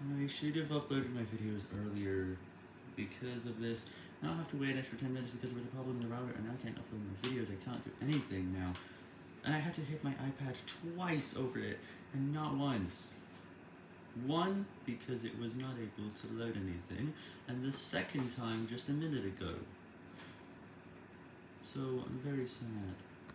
I should have uploaded my videos earlier because of this. Now I have to wait an extra 10 minutes because there was a problem in the router and I can't upload my videos, I can't do anything now. And I had to hit my iPad twice over it, and not once. One, because it was not able to load anything, and the second time just a minute ago. So, I'm very sad.